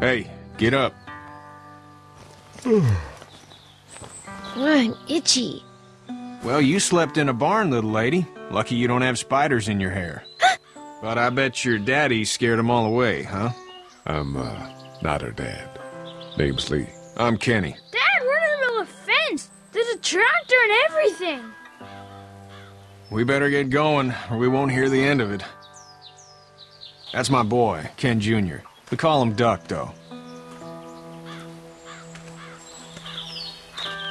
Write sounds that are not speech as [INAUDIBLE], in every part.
Hey, get up. I'm itchy. Well, you slept in a barn, little lady. Lucky you don't have spiders in your hair. [GASPS] but I bet your daddy scared them all away, huh? I'm, uh, not her dad. Name's Lee. I'm Kenny. Dad, we're in the middle of a fence. There's a tractor and everything. We better get going, or we won't hear the end of it. That's my boy, Ken Jr. We call him Duck, though.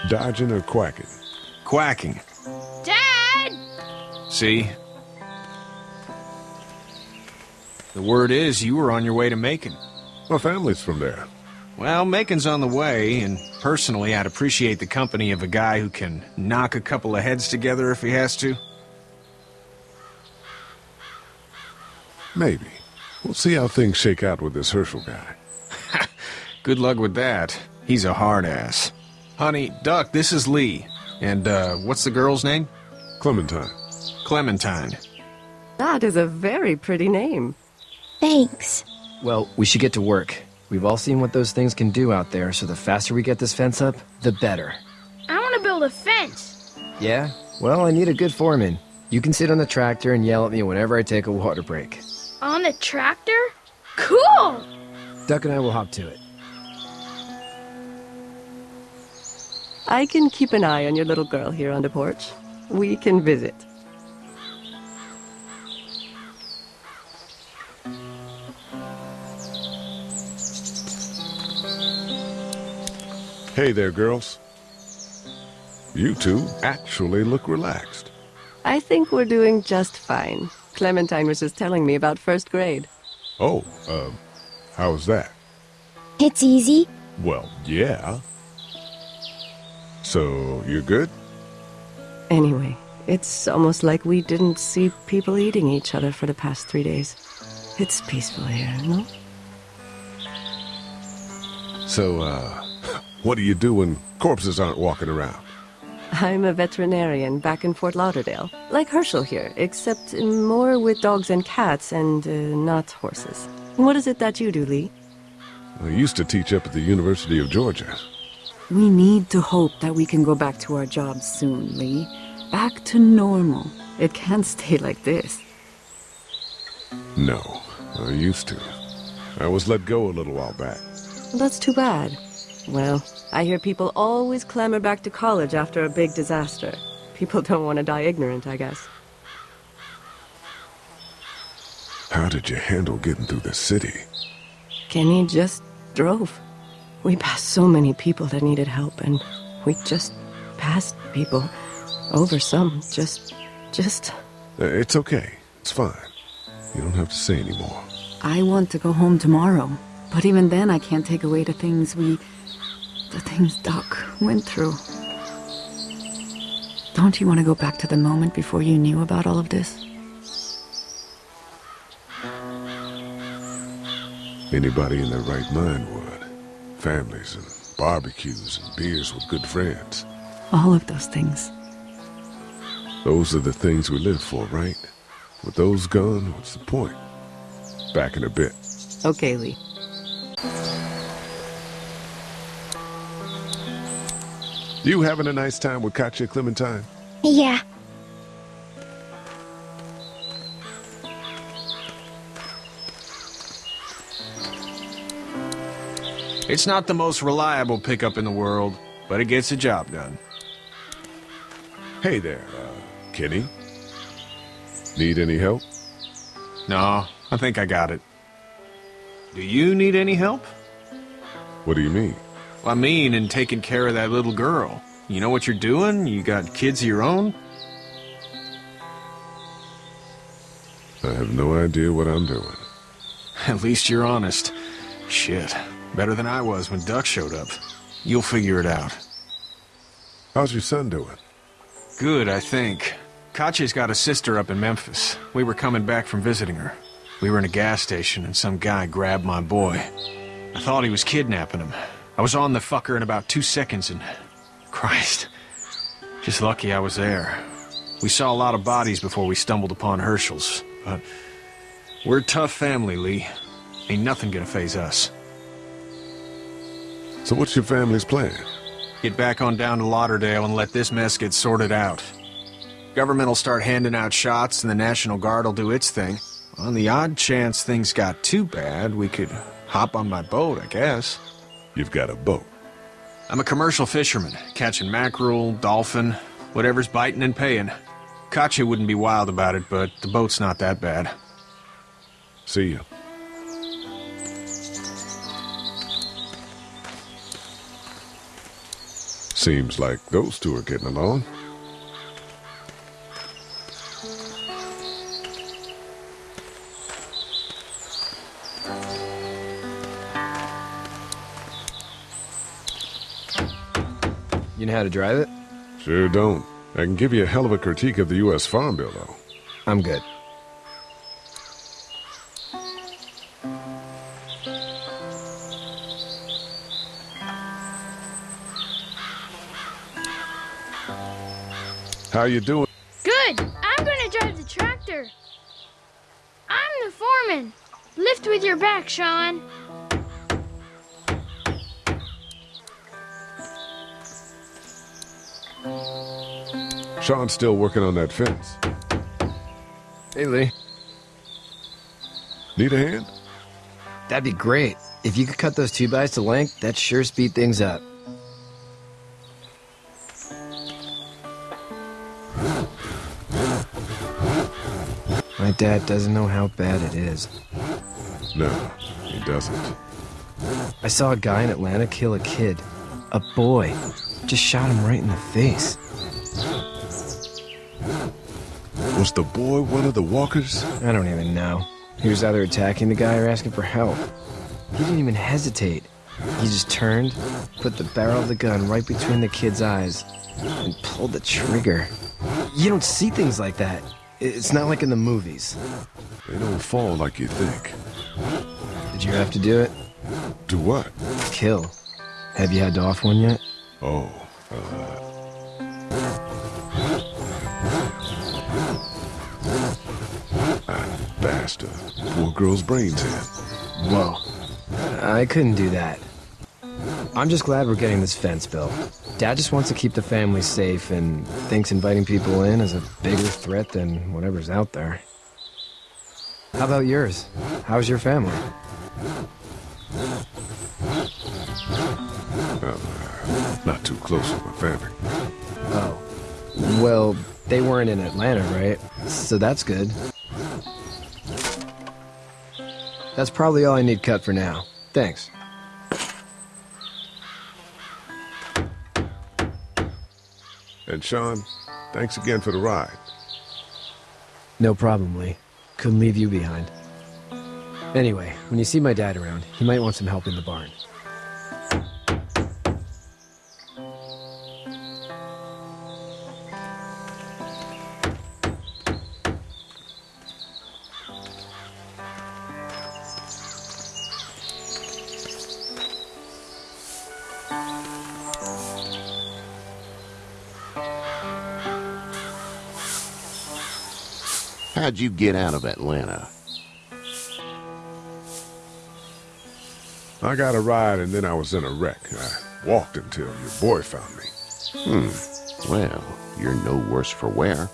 Dodging or quacking? Quacking. Dad! See? The word is you were on your way to Macon. My family's from there. Well, Macon's on the way, and personally, I'd appreciate the company of a guy who can knock a couple of heads together if he has to. Maybe. We'll see how things shake out with this Hershel guy. [LAUGHS] Good luck with that. He's a hard ass. Honey, Duck, this is Lee. And, uh, what's the girl's name? Clementine. Clementine. That is a very pretty name. Thanks. Well, we should get to work. We've all seen what those things can do out there, so the faster we get this fence up, the better. I want to build a fence. Yeah? Well, I need a good foreman. You can sit on the tractor and yell at me whenever I take a water break. On the tractor? Cool! Duck and I will hop to it. I can keep an eye on your little girl here on the porch. We can visit. Hey there, girls. You two actually look relaxed. I think we're doing just fine. Clementine was just telling me about first grade. Oh, um, how was that? It's easy. Well, yeah. So, you're good? Anyway, it's almost like we didn't see people eating each other for the past three days. It's peaceful here, no? So, uh, [LAUGHS] what do you do when corpses aren't walking around? I'm a veterinarian back in Fort Lauderdale. Like Hershel here, except more with dogs and cats and uh, not horses. What is it that you do, Lee? I used to teach up at the University of Georgia. We need to hope that we can go back to our jobs soon, Lee. Back to normal. It can't stay like this. No, I used to. I was let go a little while back. That's too bad. Well, I hear people always clamor back to college after a big disaster. People don't want to die ignorant, I guess. How did you handle getting through the city? Kenny just drove. We passed so many people that needed help, and we just passed people. Over some, just, just... Uh, It's okay. It's fine. You don't have to say anymore. I want to go home tomorrow. But even then, I can't take away the things we... the things Duck went through. Don't you want to go back to the moment before you knew about all of this? Anybody in their right mind would. Families and barbecues and beers with good friends. All of those things. Those are the things we live for, right? With those gone, what's the point? Back in a bit. Okay, Lee. You having a nice time with Katjaa Clementine? Yeah. It's not the most reliable pickup in the world, but it gets the job done. Hey there, uh, Kenny. Need any help? No, I think I got it. Do you need any help? What do you mean? I mean, in taking care of that little girl. You know what you're doing? You got kids of your own? I have no idea what I'm doing. [LAUGHS] At least you're honest. Shit. Better than I was when Duck showed up. You'll figure it out. How's your son doing? Good, I think. Katjaa's got a sister up in Memphis. We were coming back from visiting her. We were in a gas station and some guy grabbed my boy. I thought he was kidnapping him. I was on the fucker in about two seconds and... Christ. Just lucky I was there. We saw a lot of bodies before we stumbled upon Hershel's, but... We're a tough family, Lee. Ain't nothing gonna faze us. So what's your family's plan? Get back on down to Lauderdale and let this mess get sorted out. Government will start handing out shots and the National Guard will do its thing. On the odd chance things got too bad, we could hop on my boat, I guess. You've got a boat. I'm a commercial fisherman, catching mackerel, dolphin, whatever's biting and paying. Katjaa wouldn't be wild about it, but the boat's not that bad. See you. Seems like those two are getting along. You know how to drive it? Sure don't. I can give you a hell of a critique of the U.S. Farm Bill, though. I'm good. How you doing? Good. I'm gonna drive the tractor. I'm the foreman. Lift with your back, Shawn. Shawn's still working on that fence. Hey, Lee. Need a hand? That'd be great. If you could cut those two bys to length, that'd sure speed things up. My dad doesn't know how bad it is. No, he doesn't. I saw a guy in Atlanta kill a kid. A boy. Just shot him right in the face. Was the boy one of the walkers? I don't even know. He was either attacking the guy or asking for help. He didn't even hesitate. He just turned, put the barrel of the gun right between the kid's eyes, and pulled the trigger. You don't see things like that. It's not like in the movies. They don't fall like you think. Did you have to do it? Do what? Kill. Have you had to off one yet? Oh, girl's brains in. Whoa. I couldn't do that. I'm just glad we're getting this fence built. Dad just wants to keep the family safe and thinks inviting people in is a bigger threat than whatever's out there. How about yours? How's your family? Uh, not too close with my family. Oh. Well, they weren't in Atlanta, right? So that's good. That's probably all I need cut for now. Thanks. And Shawn, thanks again for the ride. No problem, Lee. Couldn't leave you behind. Anyway, when you see my dad around, he might want some help in the barn. How'd you get out of Atlanta? I got a ride and then I was in a wreck. I walked until your boy found me. Hmm. Well, you're no worse for wear.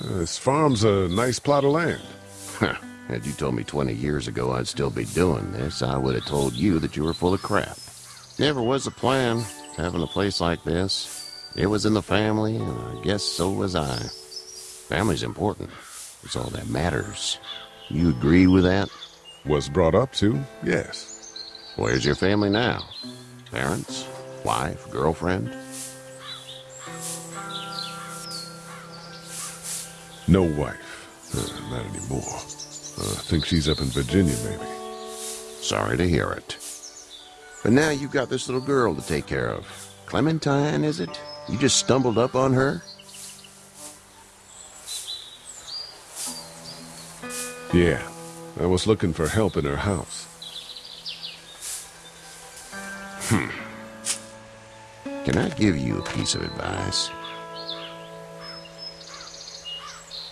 Uh, this farm's a nice plot of land. Huh. Had you told me 20 years ago I'd still be doing this, I would have told you that you were full of crap. Never was a plan, having a place like this. It was in the family, and I guess so was I. Family's important. It's all that matters. You agree with that? Was brought up to, yes. Where's your family now? Parents? Wife? Girlfriend? No wife. Uh, not anymore. Uh, I think she's up in Virginia, maybe. Sorry to hear it. But now you've got this little girl to take care of. Clementine, is it? You just stumbled up on her? Yeah. I was looking for help in her house. Hmm. Can I give you a piece of advice?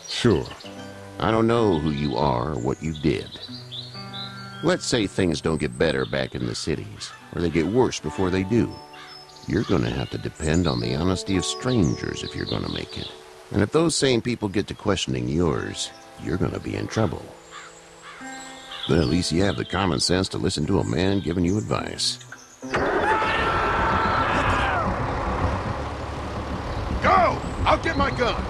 Sure. I don't know who you are or what you did. Let's say things don't get better back in the cities, or they get worse before they do. You're gonna have to depend on the honesty of strangers if you're gonna make it. And if those same people get to questioning yours, you're gonna be in trouble. But at least you have the common sense to listen to a man giving you advice. Go! I'll get my gun!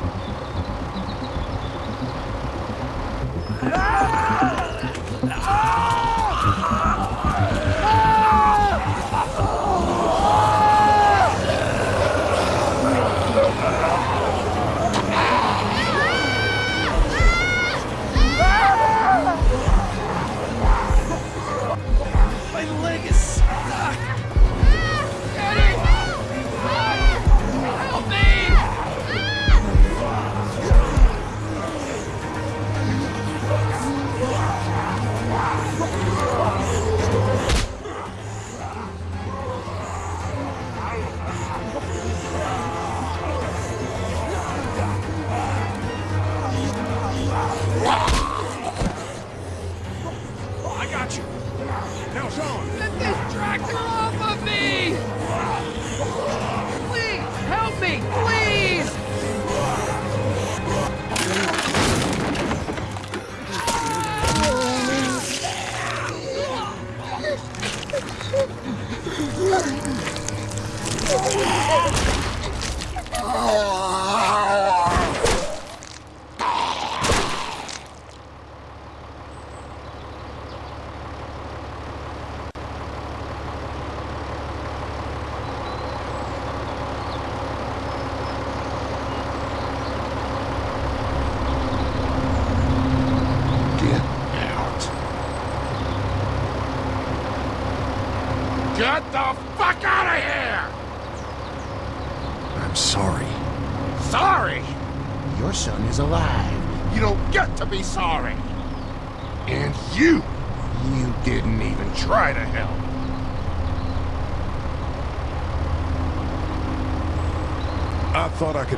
My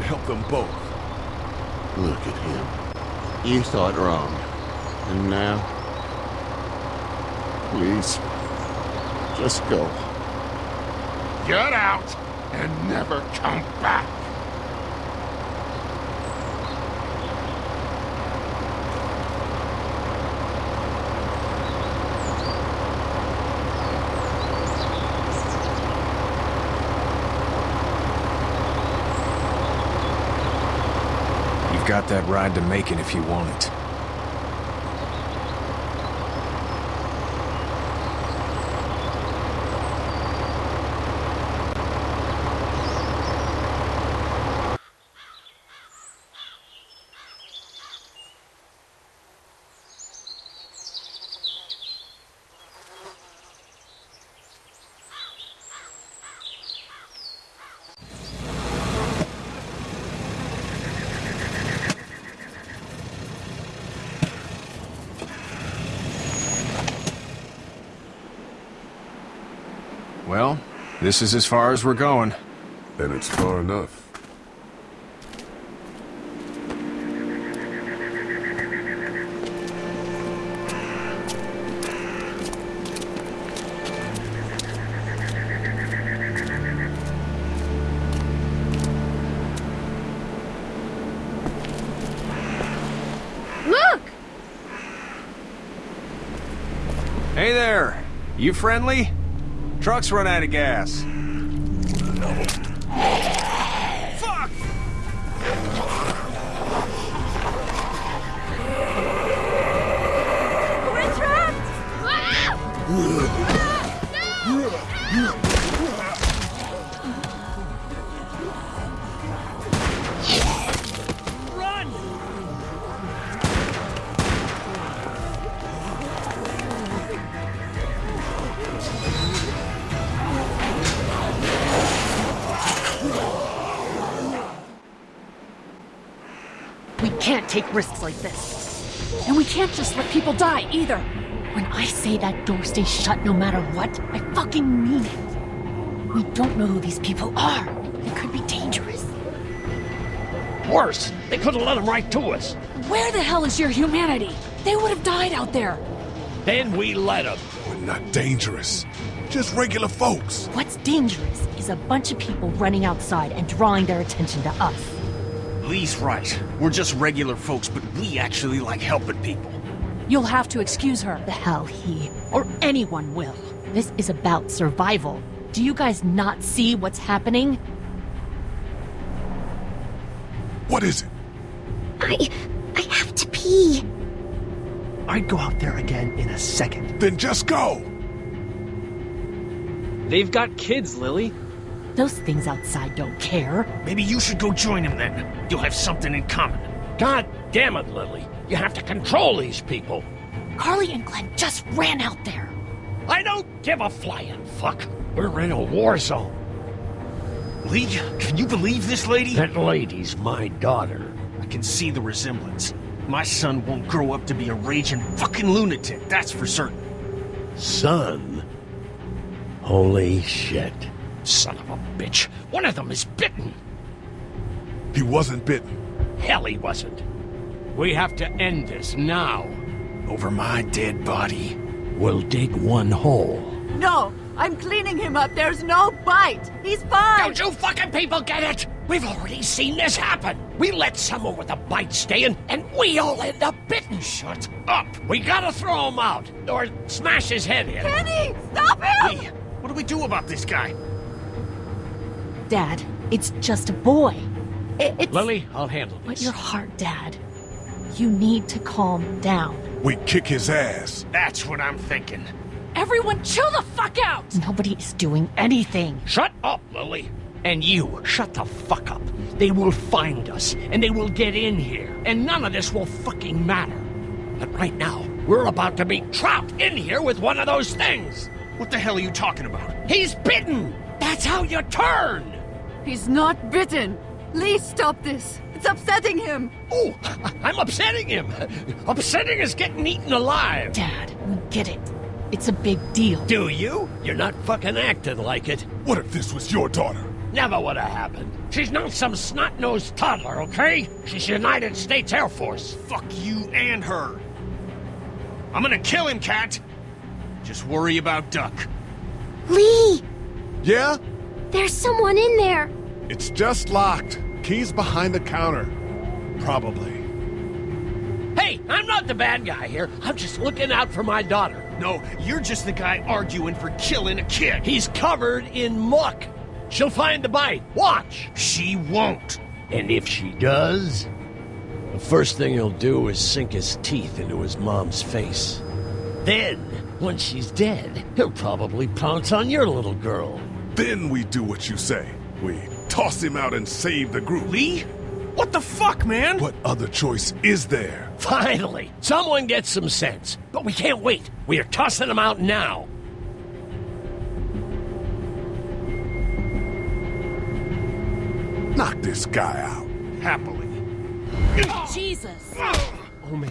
could help them both. Look at him. You thought wrong. And now? Please. Just go. Get out and never come back. You've got that ride to Macon if you want it. Well, this is as far as we're going. Then it's far enough. Look! Hey there! You friendly? Truck's run out of gas. Take risks like this. And we can't just let people die either. When I say that door stays shut no matter what, I fucking mean it. We don't know who these people are. It could be dangerous. Worse, they could have let them right to us. Where the hell is your humanity? They would have died out there. Then we let them. We're not dangerous. Just regular folks. What's dangerous is a bunch of people running outside and drawing their attention to us. Lee's right. We're just regular folks, but we actually like helping people. You'll have to excuse her. The hell he or anyone will. This is about survival. Do you guys not see what's happening? What is it? I... I have to pee. I'd go out there again in a second. Then just go. They've got kids, Lilly. Those things outside don't care. Maybe you should go join them then. You'll have something in common. God damn it, Lilly. You have to control these people. Carley and Glenn just ran out there. I don't give a flying fuck. We're in a war zone. Lee, can you believe this lady? That lady's my daughter. I can see the resemblance. My son won't grow up to be a raging fucking lunatic, that's for certain. Son? Holy shit. Son of a bitch. One of them is bitten. He wasn't bitten. Hell, he wasn't. We have to end this now. Over my dead body. We'll dig one hole. No, I'm cleaning him up. There's no bite. He's fine. Don't you fucking people get it? We've already seen this happen. We let someone with a bite stay in, and we all end up bitten. Shut up. We gotta throw him out, or smash his head in. Kenny, stop him! Lee, what do we do about this guy? Dad, it's just a boy. I- it's... Lilly, I'll handle this. But your heart, Dad. You need to calm down. We kick his ass. That's what I'm thinking. Everyone chill the fuck out! Nobody is doing anything. Shut up, Lilly. And you, shut the fuck up. They will find us, and they will get in here, and none of this will fucking matter. But right now, we're about to be trapped in here with one of those things. What the hell are you talking about? He's bitten! That's how you turn! He's not bitten. Lee, stop this. It's upsetting him. Oh, [LAUGHS] I'm upsetting him. [LAUGHS] Upsetting is getting eaten alive. Dad, we get it. It's a big deal. Do you? You're not fucking acting like it. What if this was your daughter? Never would have happened. She's not some snot-nosed toddler, okay? She's United States Air Force. Fuck you and her. I'm gonna kill him, Cat. Just worry about Duck. Lee! Yeah? There's someone in there. It's just locked. Key's behind the counter. Probably. Hey, I'm not the bad guy here. I'm just looking out for my daughter. No, you're just the guy arguing for killing a kid. He's covered in muck. She'll find the bite. Watch. She won't. And if she does, the first thing he'll do is sink his teeth into his mom's face. Then, once she's dead, he'll probably pounce on your little girl. Then we do what you say. We toss him out and save the group. Lee? What the fuck, man? What other choice is there? Finally, someone gets some sense. But we can't wait. We are tossing him out now. Knock this guy out. Happily. Jesus! Oh man.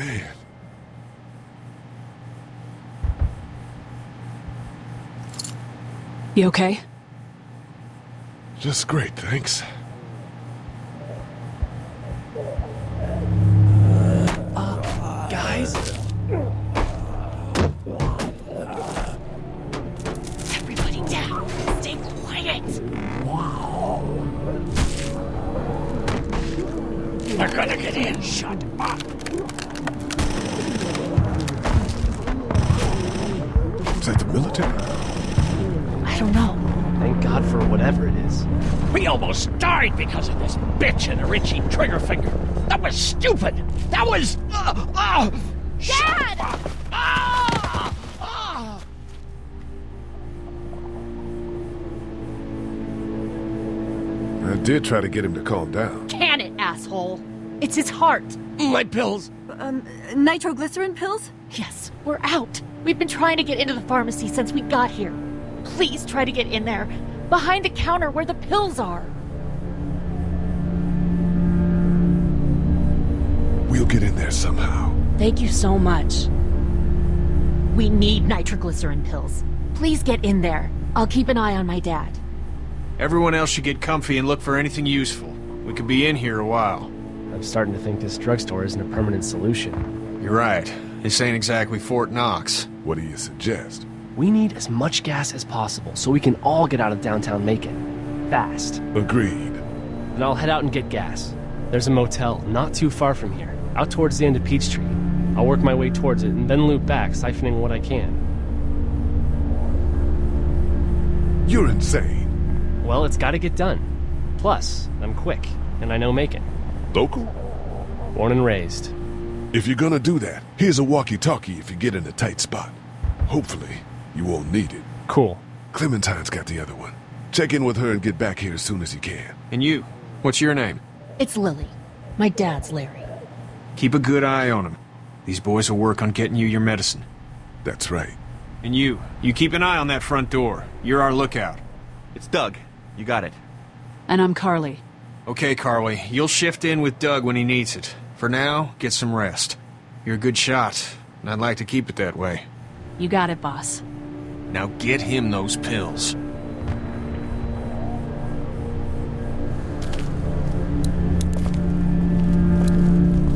Man, You okay? just great, thanks. Guys? Everybody down! Stay quiet! They're gonna get in. Shut up. Is that the military? I don't know. Thank God for whatever it is. We almost died because of this bitch and her itchy trigger finger. That was stupid. That was. Uh, uh, Dad! Ah! Ah! I did try to get him to calm down. Can it, asshole? It's his heart. My pills. Um, nitroglycerin pills? Yes, we're out. We've been trying to get into the pharmacy since we got here. Please try to get in there. Behind the counter where the pills are. We'll get in there somehow. Thank you so much. We need nitroglycerin pills. Please get in there. I'll keep an eye on my dad. Everyone else should get comfy and look for anything useful. We could be in here a while. I'm starting to think this drugstore isn't a permanent solution. You're right. This ain't exactly Fort Knox. What do you suggest? We need as much gas as possible so we can all get out of downtown Macon. Fast. Agreed. Then I'll head out and get gas. There's a motel not too far from here, out towards the end of Peachtree. I'll work my way towards it and then loop back, siphoning what I can. You're insane. Well, it's gotta get done. Plus, I'm quick, and I know Macon. Local? Born and raised. If you're gonna do that, here's a walkie-talkie if you get in a tight spot. Hopefully, you won't need it. Cool. Clementine's got the other one. Check in with her and get back here as soon as you can. And you, what's your name? It's Lilly. My dad's Larry. Keep a good eye on him. These boys will work on getting you your medicine. That's right. And you, you keep an eye on that front door. You're our lookout. It's Doug. You got it. And I'm Carley. Okay, Carley. you'll shift in with Doug when he needs it. For now, get some rest. You're a good shot, and I'd like to keep it that way. You got it, boss. Now get him those pills.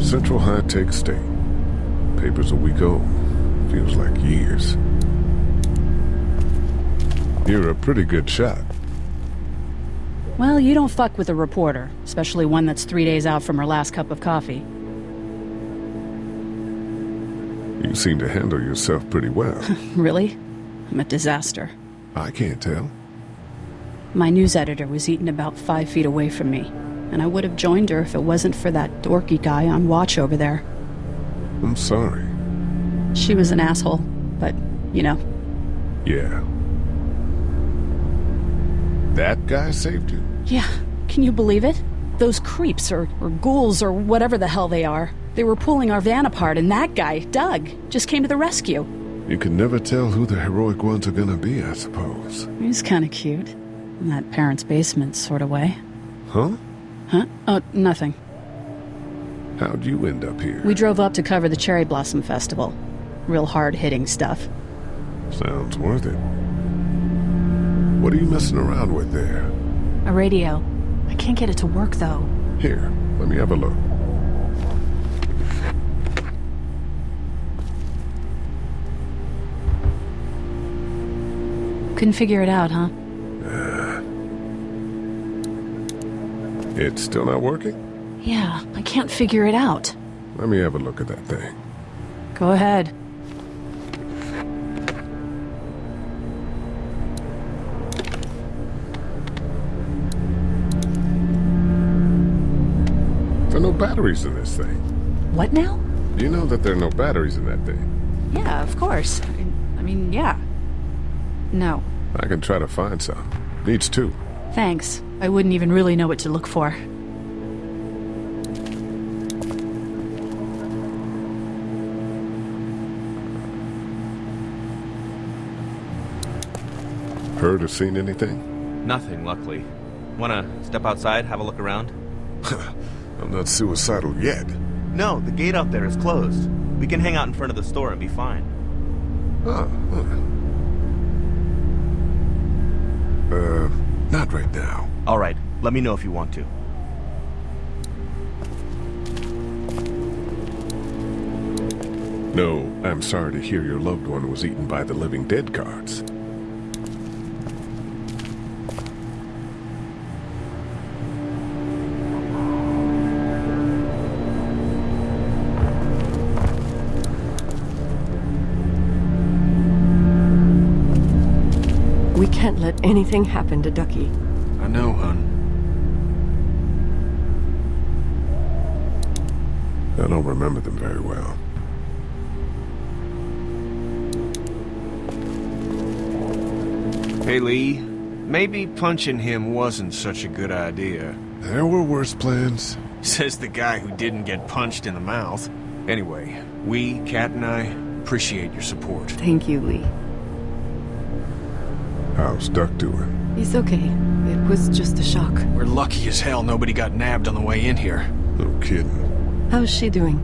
Central High Tech State. Paper's a week old. Feels like years. You're a pretty good shot. Well, you don't fuck with a reporter, especially one that's three days out from her last cup of coffee. You seem to handle yourself pretty well. [LAUGHS] really? I'm a disaster. I can't tell. My news editor was eaten about five feet away from me, and I would have joined her if it wasn't for that dorky guy on watch over there. I'm sorry. She was an asshole, but, you know. Yeah. That guy saved you? Yeah, can you believe it? Those creeps, or, or ghouls, or whatever the hell they are. They were pulling our van apart, and that guy, Doug, just came to the rescue. You can never tell who the heroic ones are gonna be, I suppose. He's kinda cute. In that parents' basement sort of way. Huh? Huh? Oh, nothing. How'd you end up here? We drove up to cover the Cherry Blossom Festival. Real hard-hitting stuff. Sounds worth it. What are you messing around with there? A radio. I can't get it to work, though. Here, let me have a look. Couldn't figure it out, huh? Uh, it's still not working? Yeah, I can't figure it out. Let me have a look at that thing. Go ahead. There are no batteries in this thing. What now? You know that there are no batteries in that thing. Yeah, of course. I mean, yeah. No. I can try to find some. Needs two. Thanks. I wouldn't even really know what to look for. Heard or seen anything? Nothing, luckily. Wanna step outside, have a look around? [LAUGHS] I'm not suicidal yet. No, the gate out there is closed. We can hang out in front of the store and be fine. Ah, oh, huh. Uh, not right now. All right, let me know if you want to. No, I'm sorry to hear your loved one was eaten by the living dead guards. Anything happen to Ducky. I know, hon. I don't remember them very well. Hey, Lee. Maybe punching him wasn't such a good idea. There were worse plans. [LAUGHS] Says the guy who didn't get punched in the mouth. Anyway, we, Kat and I, appreciate your support. Thank you, Lee. How's Duck doing? He's okay. It was just a shock. We're lucky as hell nobody got nabbed on the way in here. No kidding. How's she doing?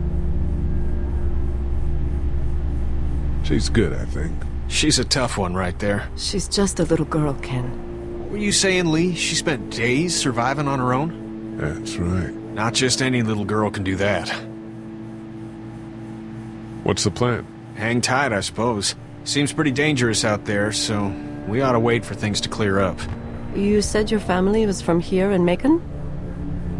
She's good, I think. She's a tough one right there. She's just a little girl, Ken. Were you saying, Lee, she spent days surviving on her own? That's right. Not just any little girl can do that. What's the plan? Hang tight, I suppose. Seems pretty dangerous out there, so we ought to wait for things to clear up. You said your family was from here in Macon?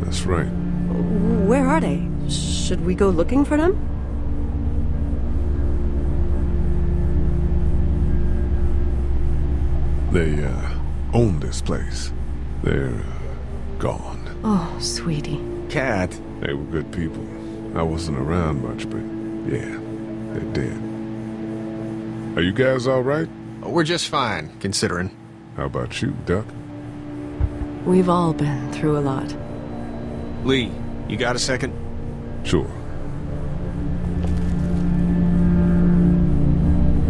That's right. Where are they? Should we go looking for them? They, uh, own this place. They're uh, gone. Oh, sweetie. Kat. They were good people. I wasn't around much, but yeah, they're dead. Are you guys all right? We're just fine, considering. How about you, Duck? We've all been through a lot. Lee, you got a second? Sure.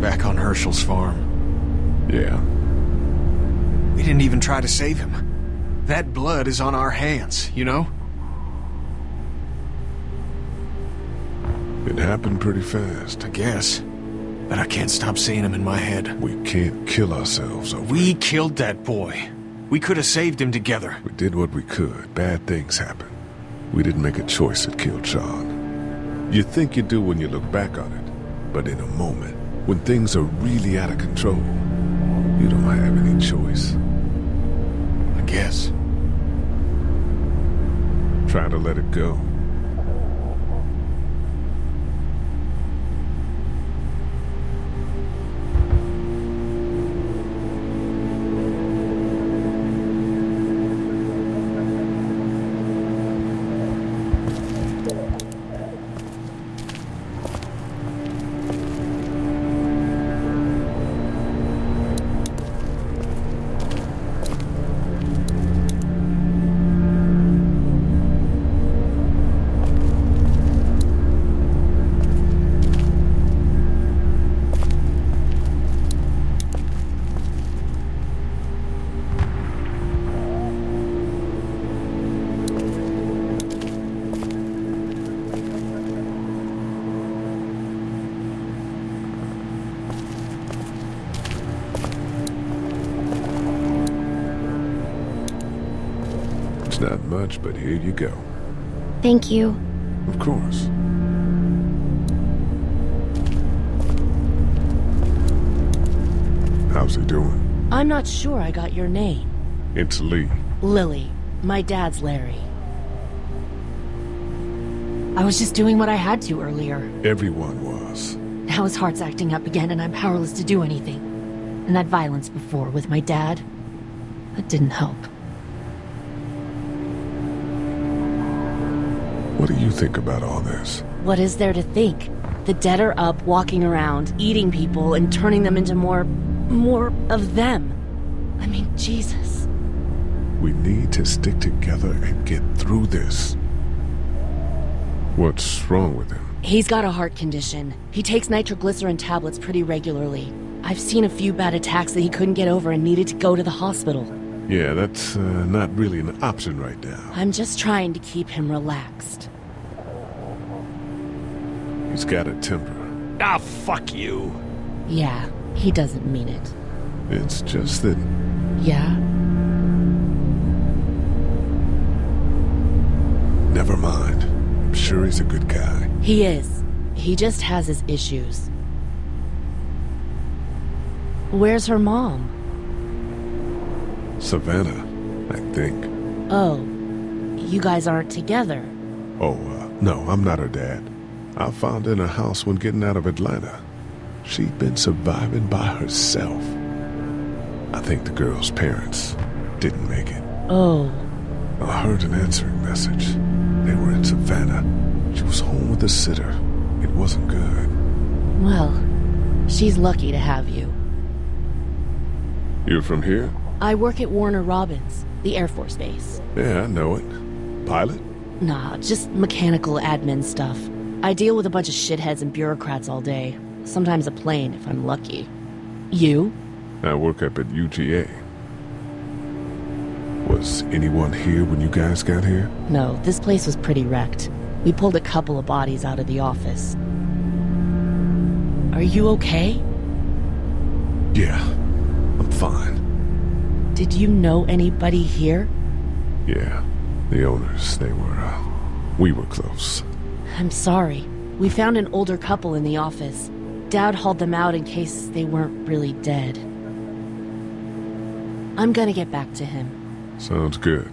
Back on Hershel's farm. Yeah. We didn't even try to save him. That blood is on our hands, you know? It happened pretty fast. I guess. But I can't stop seeing him in my head. We can't kill ourselves over We killed that boy. We could have saved him together. We did what we could. Bad things happen. We didn't make a choice that killed Shawn. You think you do when you look back on it. But in a moment, when things are really out of control, you don't have any choice. I guess. Try to let it go. Not much, but here you go. Thank you. Of course. How's he doing? I'm not sure I got your name. It's Lee. Lilly. My dad's Larry. I was just doing what I had to earlier. Everyone was. Now his heart's acting up again and I'm powerless to do anything. And that violence before with my dad, that didn't help. What do you think about all this? What is there to think? The dead are up, walking around, eating people, and turning them into more... more of them. I mean, Jesus. We need to stick together and get through this. What's wrong with him? He's got a heart condition. He takes nitroglycerin tablets pretty regularly. I've seen a few bad attacks that he couldn't get over and needed to go to the hospital. Yeah, that's uh, not really an option right now. I'm just trying to keep him relaxed. He's got a temper. Ah, fuck you. Yeah, he doesn't mean it. It's just that Yeah? Never mind. I'm sure he's a good guy. He is. He just has his issues. Where's her mom? Savannah, I think. Oh, you guys aren't together. Oh, uh, no, I'm not her dad. I found in a house when getting out of Atlanta. She'd been surviving by herself. I think the girl's parents didn't make it. Oh, I heard an answering message. They were in Savannah. She was home with a sitter. It wasn't good. well, she's lucky to have you. You're from here? I work at Warner Robins, the Air Force Base. Yeah, I know it. Pilot? Nah, just mechanical admin stuff. I deal with a bunch of shitheads and bureaucrats all day. Sometimes a plane, if I'm lucky. You? I work up at UGA. Was anyone here when you guys got here? No, this place was pretty wrecked. We pulled a couple of bodies out of the office. Are you okay? Yeah, I'm fine. Did you know anybody here? Yeah, the owners, they were, uh, we were close. I'm sorry. We found an older couple in the office. Dad hauled them out in case they weren't really dead. I'm gonna get back to him. Sounds good.